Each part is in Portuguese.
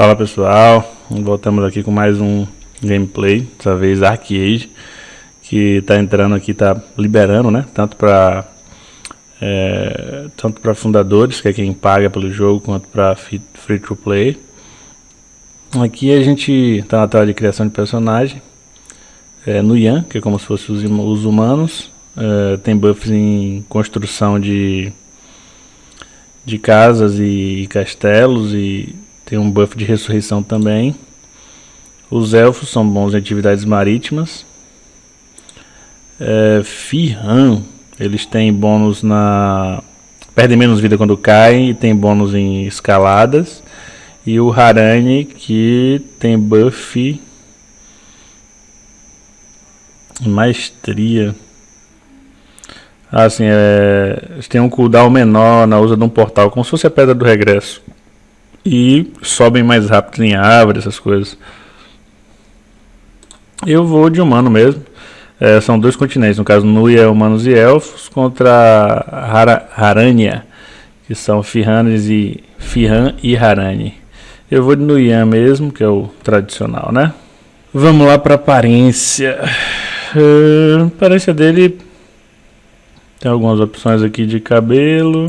Fala pessoal, voltamos aqui com mais um gameplay, dessa vez Arcade, que está entrando aqui, está liberando, né, tanto para é, tanto para fundadores, que é quem paga pelo jogo, quanto para free to play. Aqui a gente está na tela de criação de personagem, é, no Yan, que é como se fossem os, os humanos, é, tem buffs em construção de de casas e castelos e tem um buff de ressurreição também. Os elfos são bons em atividades marítimas. É, Firhan, eles têm bônus na... Perdem menos vida quando caem e tem bônus em escaladas. E o Harani, que tem buff... Maestria. Assim, é, tem um cooldown menor na usa de um portal, como se fosse a Pedra do Regresso e sobem mais rápido em árvores, essas coisas. Eu vou de humano mesmo. É, são dois continentes, no caso Nuia, humanos e elfos, contra Hara, Harania, que são Firhanes e Firhan e Harani. Eu vou de Nuian mesmo, que é o tradicional, né? Vamos lá para aparência. Uh, aparência dele tem algumas opções aqui de cabelo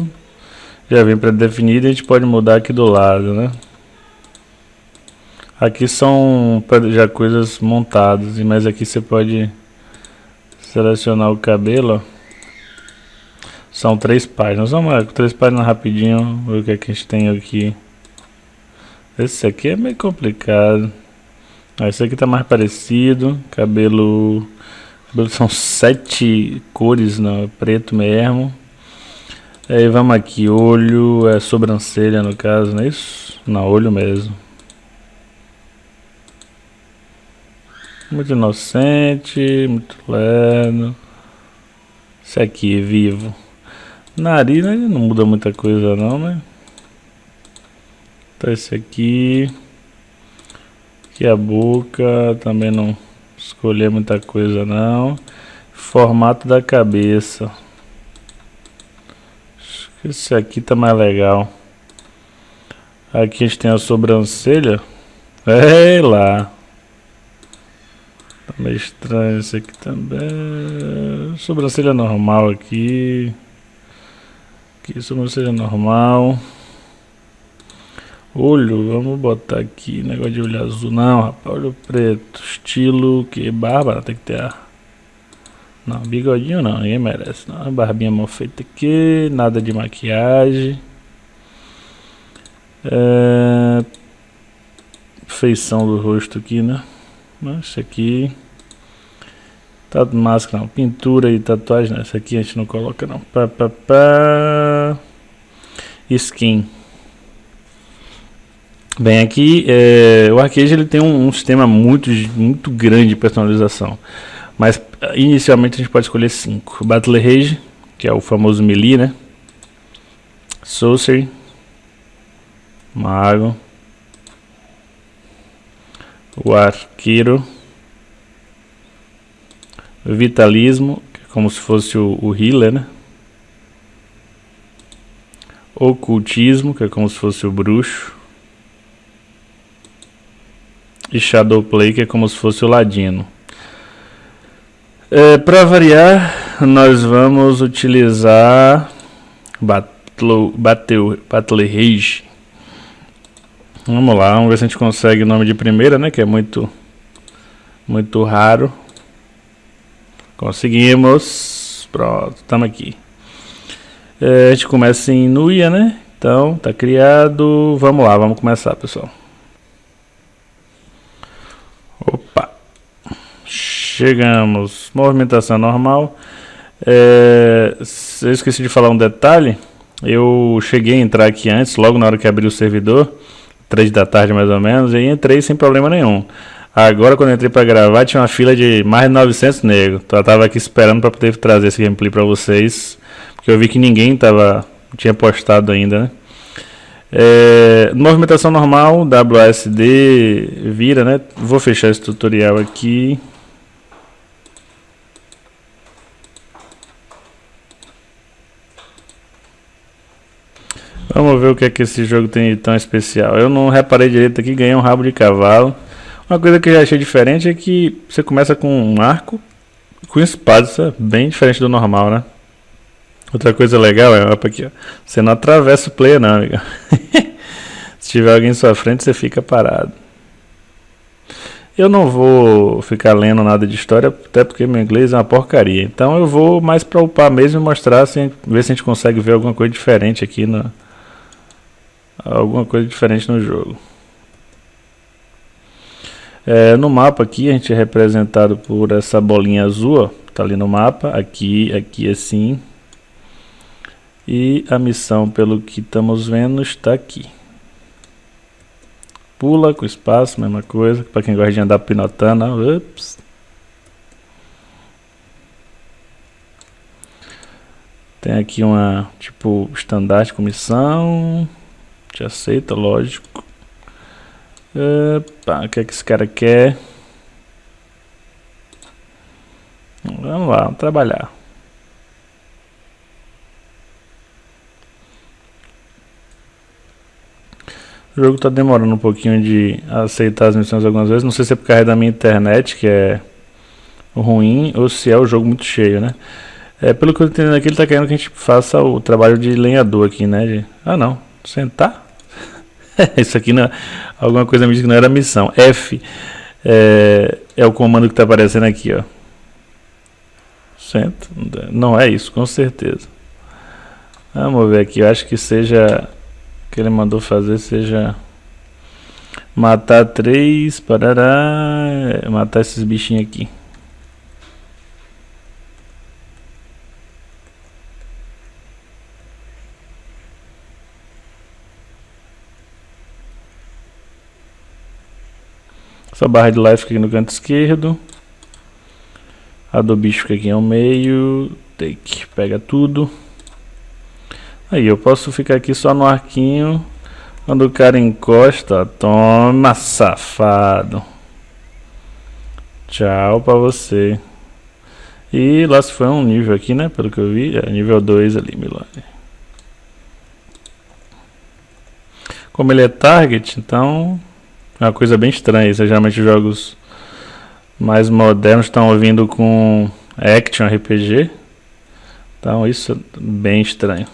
já vem pré-definido e a gente pode mudar aqui do lado, né? Aqui são já coisas montadas, mas aqui você pode selecionar o cabelo, ó. São três páginas, vamos lá, três páginas rapidinho, ver o que, é que a gente tem aqui. Esse aqui é meio complicado. Ah, esse aqui tá mais parecido, cabelo... cabelo são sete cores, não, é preto mesmo. Aí vamos aqui, olho, é sobrancelha no caso, não é isso? Não, olho mesmo. Muito inocente, muito lerdo. Esse aqui, vivo. Nariz né, não muda muita coisa não, né? Então esse aqui. Aqui a boca, também não escolher muita coisa não. Formato da cabeça. Esse aqui tá mais legal. Aqui a gente tem a sobrancelha. É lá. Tá meio estranho esse aqui também. Sobrancelha normal aqui. Aqui, sobrancelha normal. Olho, vamos botar aqui. Negócio de olho azul. Não, rapaz, olho preto. Estilo que barba tem que ter a não, bigodinho não, ninguém merece. Não. Barbinha mal feita aqui, nada de maquiagem. É... Feição do rosto aqui, né? Isso aqui. Tá máscara não, pintura e tatuagem. Essa aqui a gente não coloca não. Pá, pá, pá. Skin. Bem, aqui é, o Arcade ele tem um, um sistema muito, muito grande de personalização. Mas inicialmente a gente pode escolher 5. Battle Rage, que é o famoso melee, né? Sorcery. Mago. O Arqueiro. Vitalismo, que é como se fosse o, o healer, né? Ocultismo, que é como se fosse o bruxo. E Shadowplay, que é como se fosse o ladino. É, Para variar, nós vamos utilizar Battle, Battle, Rage. Vamos lá, vamos ver se a gente consegue o nome de primeira, né? Que é muito, muito raro. Conseguimos. Pronto, estamos aqui. É, a gente começa em Nuia, né? Então, tá criado. Vamos lá, vamos começar, pessoal. Opa. Chegamos. Movimentação normal. É, eu esqueci de falar um detalhe. Eu cheguei a entrar aqui antes, logo na hora que abri o servidor, 3 da tarde mais ou menos, e entrei sem problema nenhum. Agora, quando entrei para gravar, tinha uma fila de mais de 900 negros. Então, eu tava aqui esperando para poder trazer esse gameplay para vocês, porque eu vi que ninguém tava, tinha postado ainda, né? É, movimentação normal, WASD vira, né? Vou fechar esse tutorial aqui. Vamos ver o que é que esse jogo tem de tão especial. Eu não reparei direito aqui, ganhei um rabo de cavalo. Uma coisa que eu já achei diferente é que você começa com um arco com espada, isso é bem diferente do normal, né? Outra coisa legal é opa, aqui, ó. Você não atravessa o player não, amigo. Se tiver alguém em sua frente, você fica parado. Eu não vou ficar lendo nada de história, até porque meu inglês é uma porcaria. Então eu vou mais para upar mesmo e mostrar, assim, ver se a gente consegue ver alguma coisa diferente aqui na alguma coisa diferente no jogo. É, no mapa aqui a gente é representado por essa bolinha azul, ó, tá ali no mapa, aqui, aqui assim. E a missão, pelo que estamos vendo, está aqui. Pula com espaço, mesma coisa. Para quem gosta de andar pinotando, ó, ups. Tem aqui uma, tipo, estandarte com missão. Te aceita, lógico. Opa, o que é que esse cara quer? Vamos lá, vamos trabalhar. O jogo está demorando um pouquinho de aceitar as missões algumas vezes. Não sei se é por causa da minha internet, que é ruim, ou se é o jogo muito cheio, né? É, pelo que eu entendo aqui, ele está querendo que a gente faça o trabalho de lenhador aqui, né? De... Ah, não. Sentar? Isso aqui não, alguma coisa me diz que não era missão. F é, é o comando que está aparecendo aqui, ó. Centro. Não é isso, com certeza. Vamos ver aqui. Eu acho que seja que ele mandou fazer seja matar três, parará, matar esses bichinhos aqui. Essa barra de life fica aqui no canto esquerdo. A do bicho fica aqui ao meio. Take, pega tudo. Aí eu posso ficar aqui só no arquinho. Quando o cara encosta, toma safado. Tchau pra você. E lá se foi um nível aqui, né? Pelo que eu vi. É nível 2 ali, Milone. Como ele é target, então é uma coisa bem estranha. Isso, geralmente jogos mais modernos estão vindo com action RPG. Então isso é bem estranho.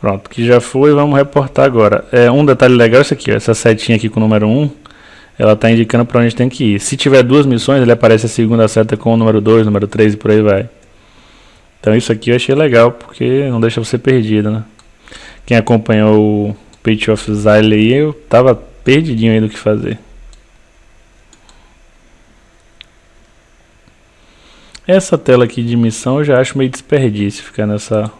Pronto, que já foi, vamos reportar agora. É, um detalhe legal é isso aqui, ó, essa setinha aqui com o número 1, ela está indicando para onde tem que ir. Se tiver duas missões, ele aparece a segunda seta com o número 2, número 3 e por aí vai. Então isso aqui eu achei legal, porque não deixa você perdido, né? Quem acompanhou Pitch of Exile aí, eu tava perdidinho aí do que fazer. Essa tela aqui de missão eu já acho meio desperdício ficar nessa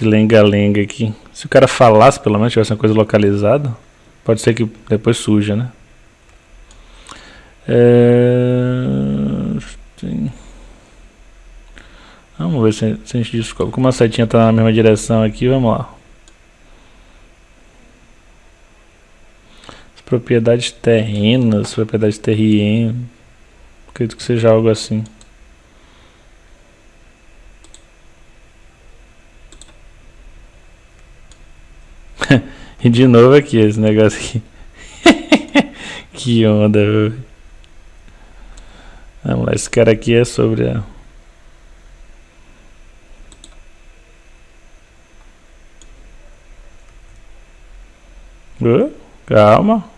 lenga-lenga aqui. Se o cara falasse, pelo menos, tivesse uma coisa localizada, pode ser que depois suja, né? É... Vamos ver se, a gente descobre. Como a setinha está na mesma direção aqui, vamos lá. Propriedades terrenas, propriedades terrien, acredito que seja algo assim. e de novo aqui esse negócio aqui. que onda, velho. Vamos lá, esse cara aqui é sobre a... Uh, calma.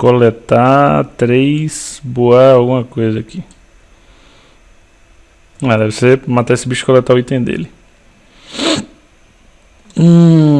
Coletar três boa alguma coisa aqui. Ah, deve ser matar esse bicho e coletar o item dele. Hum.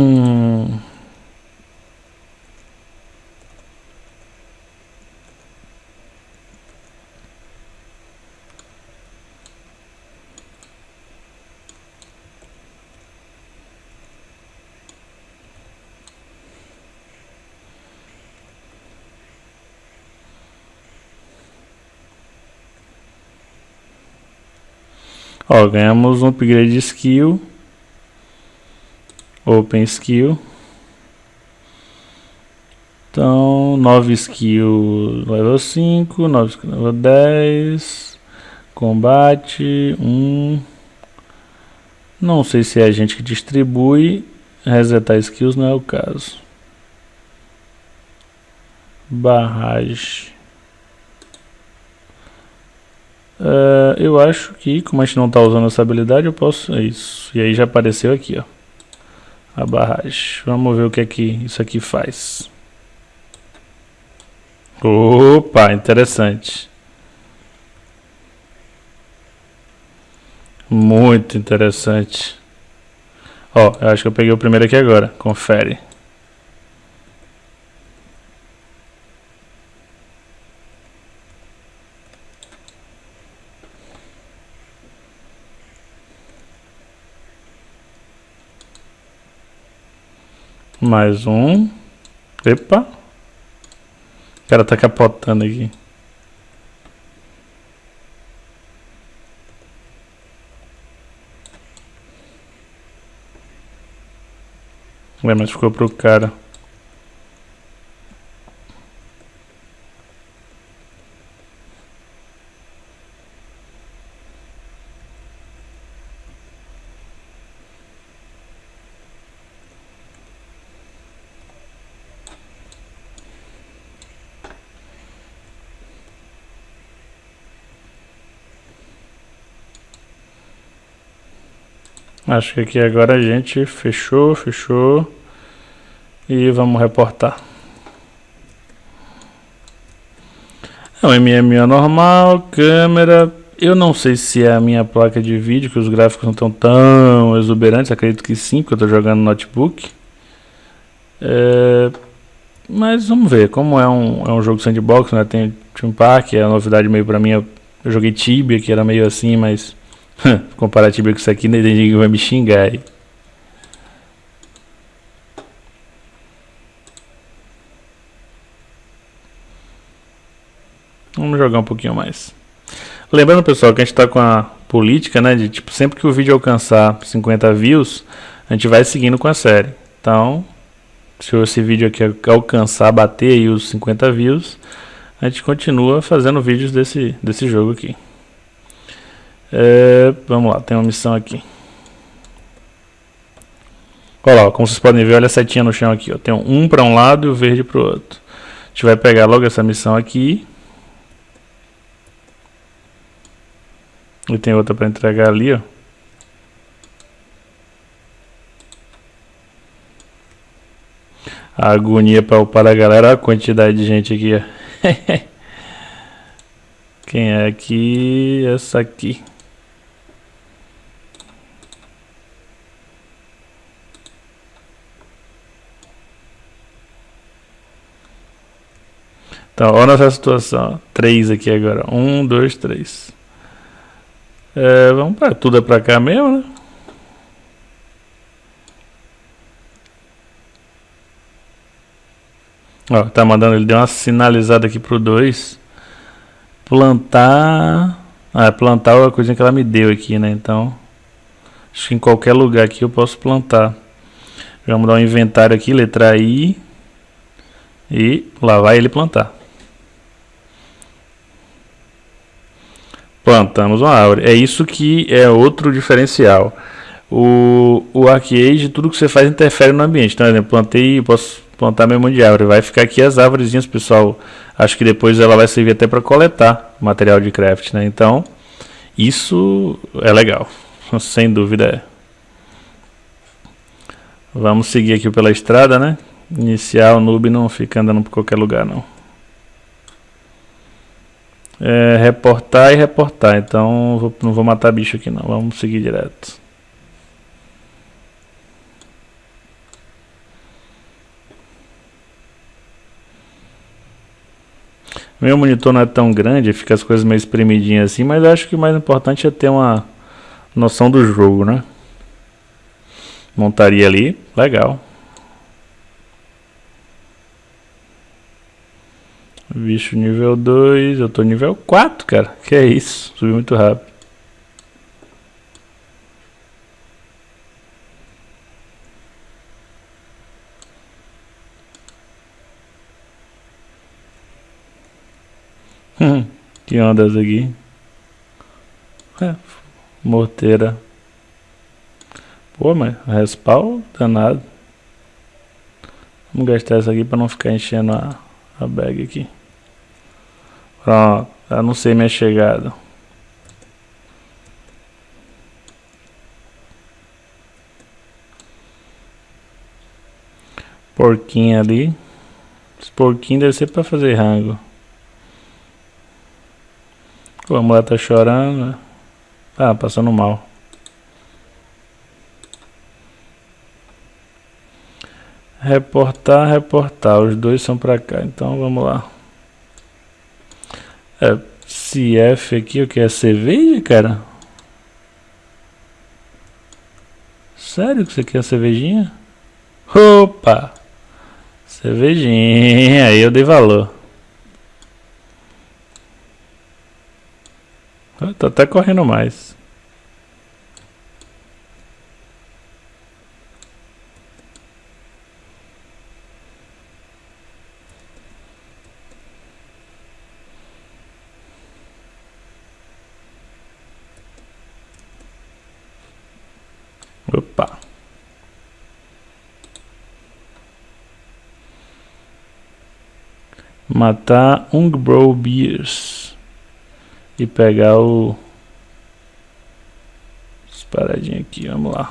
Ganhamos um upgrade de skill. Open skill. Então, 9 skill level 5, 9 skill level 10. Combate 1. Um. Não sei se é a gente que distribui. Resetar skills não é o caso. Barragem. Uh, eu acho que, como a gente não está usando essa habilidade, eu posso... É isso. E aí já apareceu aqui, ó. A barragem. Vamos ver o que é que isso aqui faz. Opa, interessante. Muito interessante. Ó, eu acho que eu peguei o primeiro aqui agora. Confere. Mais um. Epa. O cara tá capotando aqui. É, mas ficou pro cara. Acho que aqui agora a gente fechou, fechou. E vamos reportar. É um MMO normal, câmera. Eu não sei se é a minha placa de vídeo, que os gráficos não estão tão exuberantes. Acredito que sim, porque eu estou jogando no notebook. É... Mas vamos ver, como é um, é um jogo sandbox, né? Tem Team Park, é novidade meio pra mim. Eu joguei Tibia, que era meio assim, mas comparar Tibia com isso aqui, ninguém vai me xingar aí. Vamos jogar um pouquinho mais. Lembrando, pessoal, que a gente está com a política, né, de tipo, sempre que o vídeo alcançar 50 views, a gente vai seguindo com a série. Então, se esse vídeo aqui alcançar, bater aí os 50 views, a gente continua fazendo vídeos desse, desse jogo aqui. É, vamos lá, tem uma missão aqui. Olha lá, como vocês podem ver, olha a setinha no chão aqui. Ó. Tem um para um lado e o verde para o outro. A gente vai pegar logo essa missão aqui. E tem outra para entregar ali, ó. A agonia para upar a galera, olha a quantidade de gente aqui, ó. Quem é aqui? Essa aqui. Então, olha essa situação. Três aqui agora. Um, dois, três. É, vamos para tudo é para cá mesmo, né? Ó, tá mandando, ele deu uma sinalizada aqui pro 2. Plantar... Ah, plantar é a coisinha que ela me deu aqui, né? Então, acho que em qualquer lugar aqui eu posso plantar. Vamos dar um inventário aqui, letra I. E lá vai ele plantar. Plantamos uma árvore. É isso que é outro diferencial. O, o Arcade, tudo que você faz interfere no ambiente. Então, por exemplo, plantei, posso plantar meu monte de árvore. Vai ficar aqui as árvores, pessoal. Acho que depois ela vai servir até para coletar material de craft, né? Então, isso é legal. Sem dúvida é. Vamos seguir aqui pela estrada, né? Iniciar o noob não fica andando por qualquer lugar, não é, reportar e reportar. Então vou, não vou matar bicho aqui não. Vamos seguir direto. Meu monitor não é tão grande, fica as coisas meio espremidinhas assim, mas acho que o mais importante é ter uma noção do jogo, né? Montaria ali, legal. Bicho nível 2, eu tô nível 4, cara. Que é isso, subi muito rápido. Hum, que ondas aqui? É, morteira. Pô, mas respawn danado. Vamos gastar essa aqui pra não ficar enchendo a, a bag aqui. Pronto, sei minha chegada. Porquinho ali. Esse porquinho deve ser para fazer rango. A mulher tá chorando. Né? Ah, passando mal. Reportar, reportar. Os dois são pra cá. Então vamos lá. É, CF aqui, o que é cerveja, cara? Sério que você quer cervejinha? Opa! Cervejinha, aí eu dei valor. Eu tô até correndo mais. Opa. Matar um Bro Beers. E pegar o... As paradinhas aqui, vamos lá.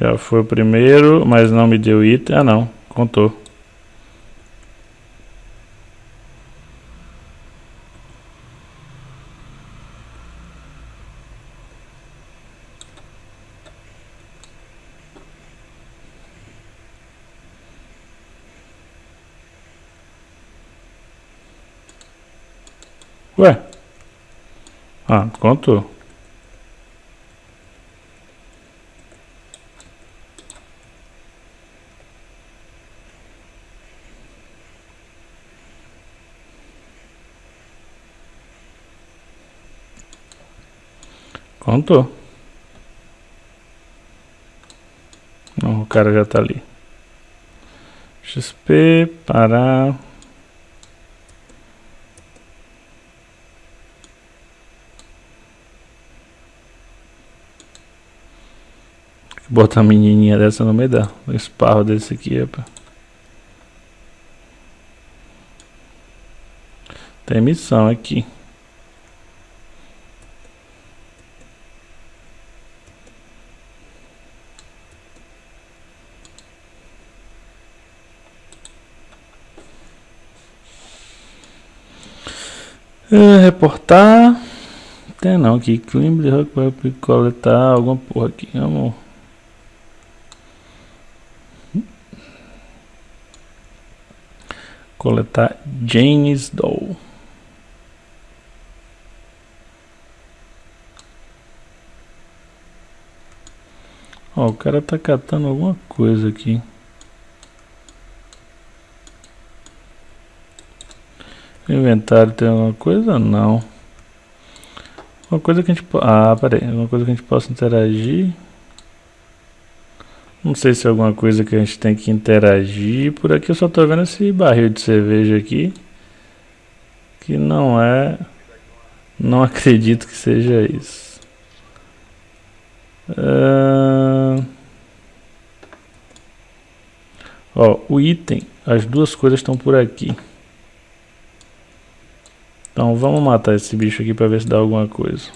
Já foi o primeiro, mas não me deu item. Ah não, contou. Ué? Ah, contou. Contou. Não, o cara já tá ali. XP, parar. Botar uma menininha dessa no meio da um esparro desse aqui, epa. Tem missão aqui. É, reportar. Tem não aqui. Climb vai coletar alguma porra aqui. Vamos. Coletar James Doll. Ó, o cara tá catando alguma coisa aqui. Inventário tem alguma coisa? Não. Uma coisa que a gente... Ah, peraí. Uma coisa que a gente possa interagir. Não sei se é alguma coisa que a gente tem que interagir. Por aqui eu só tô vendo esse barril de cerveja aqui. Que não é... Não acredito que seja isso. Uh... Ó, o item. As duas coisas estão por aqui. Então vamos matar esse bicho aqui para ver se dá alguma coisa.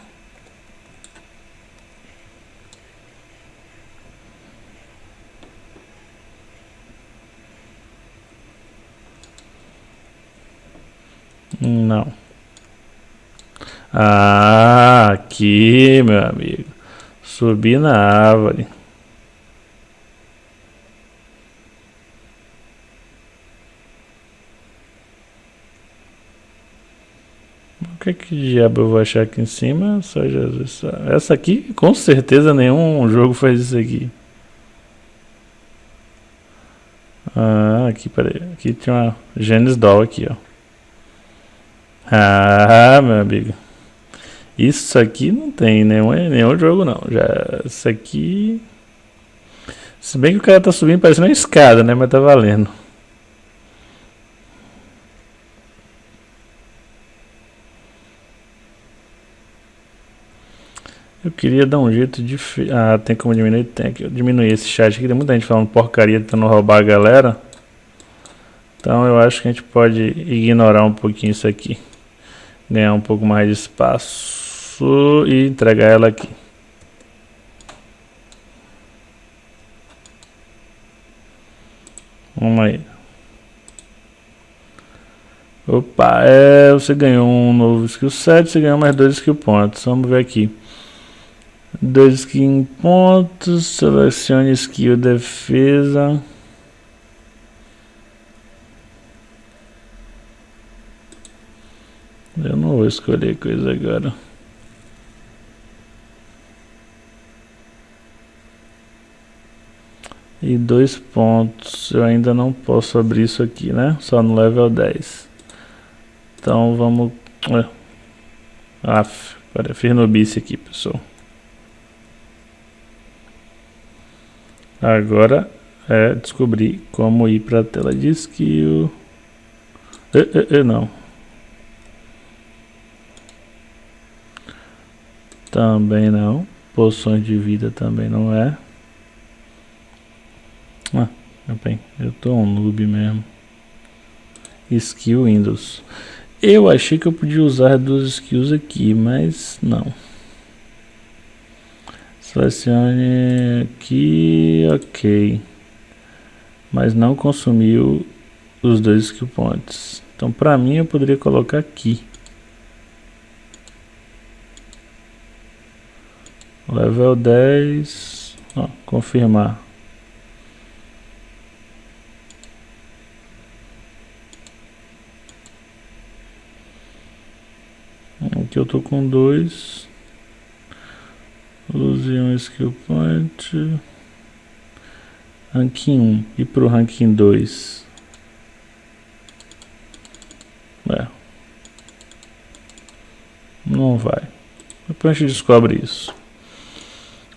Não. Ah, aqui, meu amigo. Subi na árvore. O que, que diabo eu vou achar aqui em cima? Só Jesus. Essa aqui, com certeza, nenhum jogo faz isso aqui. Ah, aqui, peraí. Aqui tinha uma Genesis Doll aqui, ó. Ah, meu amigo. Isso aqui não tem nenhum, nenhum jogo não. Já, isso aqui... Se bem que o cara tá subindo parecendo uma escada, né? Mas tá valendo. Eu queria dar um jeito de... Ah, tem como diminuir? Tem que diminuir esse chat aqui. Tem muita gente falando porcaria, tentando roubar a galera. Então eu acho que a gente pode ignorar um pouquinho isso aqui. Ganhar um pouco mais de espaço e entregar ela aqui. Vamos aí. Opa, é, você ganhou um novo skill set, você ganhou mais dois skill pontos. Vamos ver aqui. Dois skill pontos, selecione skill defesa. Eu não vou escolher coisa agora. E dois pontos. Eu ainda não posso abrir isso aqui, né? Só no level 10. Então vamos... Aff, para fiz aqui, pessoal. Agora é descobrir como ir para a tela de skill. E, e, e, não. Também não. Poções de vida também não é. Ah, bem, eu tô um noob mesmo. Skill Windows. Eu achei que eu podia usar duas skills aqui, mas não. Selecione aqui, ok. Mas não consumiu os dois skill points. Então para mim eu poderia colocar aqui. Level 10. Ó, confirmar. Aqui eu tô com dois. Use um skill point. Ranking 1. E pro ranking 2? É. Não vai. Depois a gente descobre isso.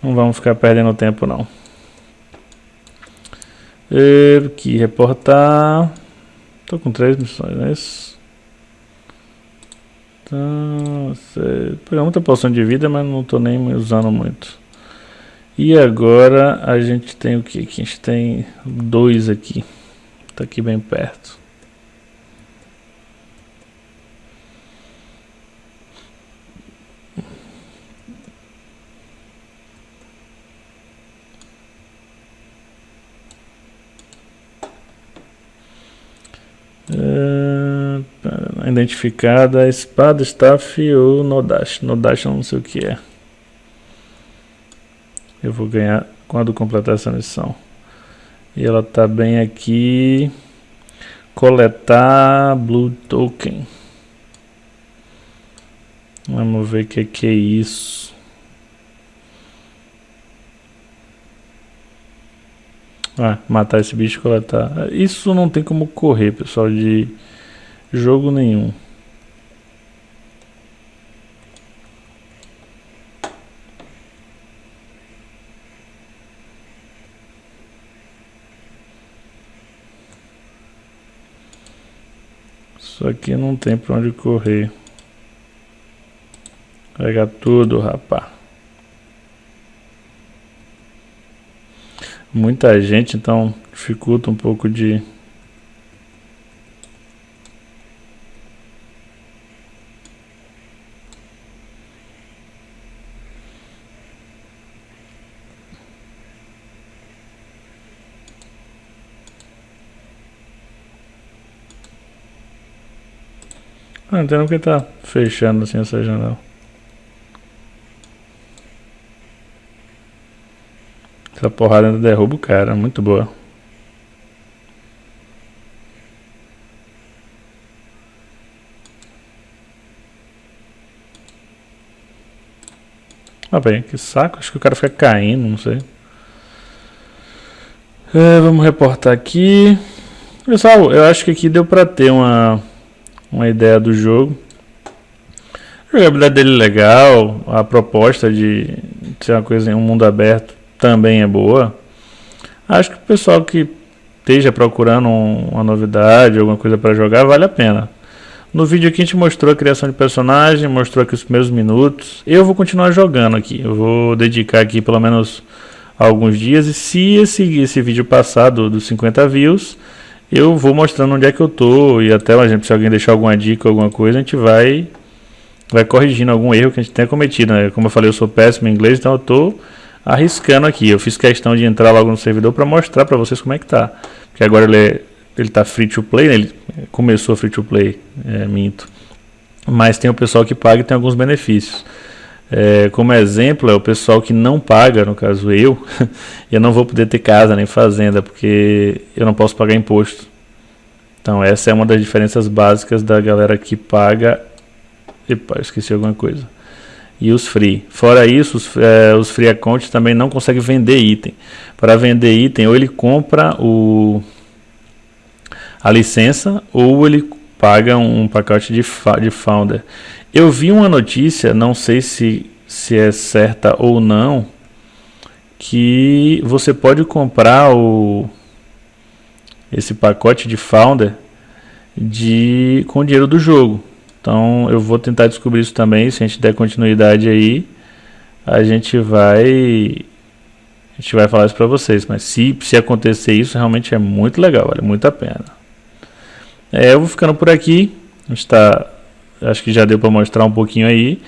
Não vamos ficar perdendo tempo não. E, aqui, reportar. Tô com três missões, não é isso? Então, você pegar muita poção de vida, mas não tô nem usando muito. E agora a gente tem o que? A gente tem dois aqui. Tá aqui bem perto. É, identificada a espada, staff ou Nodash. Nodash eu não sei o que é. Eu vou ganhar quando completar essa missão. E ela tá bem aqui. Coletar Blue Token. Vamos ver o que, que é isso. Ah, matar esse bicho e coletar. Isso não tem como correr, pessoal, de jogo nenhum. Isso aqui não tem pra onde correr. Pega tudo, rapaz. muita gente, então dificulta um pouco de Ah, não entendo porque tá fechando assim essa janela. Essa porrada ainda derruba o cara, muito boa. Ah, bem, que saco, acho que o cara fica caindo, não sei. É, vamos reportar aqui. Pessoal, eu acho que aqui deu pra ter uma, uma ideia do jogo. A jogabilidade dele é legal, a proposta de ser uma coisa em um mundo aberto também é boa. Acho que o pessoal que esteja procurando uma novidade, alguma coisa para jogar, vale a pena. No vídeo aqui a gente mostrou a criação de personagem, mostrou aqui os primeiros minutos. Eu vou continuar jogando aqui, eu vou dedicar aqui pelo menos alguns dias. E se esse, esse vídeo passar do, dos 50 views, eu vou mostrando onde é que eu tô. E até, por exemplo, se alguém deixar alguma dica, alguma coisa, a gente vai, vai corrigindo algum erro que a gente tenha cometido. Né? Como eu falei, eu sou péssimo em inglês, então eu tô arriscando aqui. Eu fiz questão de entrar logo no servidor para mostrar para vocês como é que tá. Porque agora ele é ele está free to play, né? ele começou free to play, é, minto. Mas tem o pessoal que paga e tem alguns benefícios. É, como exemplo, é o pessoal que não paga, no caso eu, eu não vou poder ter casa nem fazenda, porque eu não posso pagar imposto. Então essa é uma das diferenças básicas da galera que paga. Epa, esqueci alguma coisa. E os free. Fora isso, os, é, os free accounts também não conseguem vender item. Para vender item, ou ele compra o a licença ou ele paga um pacote de, de founder. Eu vi uma notícia, não sei se, se é certa ou não, que você pode comprar o, esse pacote de founder de, com o dinheiro do jogo. Então eu vou tentar descobrir isso também, se a gente der continuidade aí, a gente vai a gente vai falar isso para vocês, mas se, se acontecer isso, realmente é muito legal, vale muito a pena. É, eu vou ficando por aqui. Está, acho que já deu para mostrar um pouquinho aí.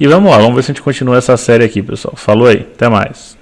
E vamos lá, vamos ver se a gente continua essa série aqui, pessoal. Falou aí, até mais.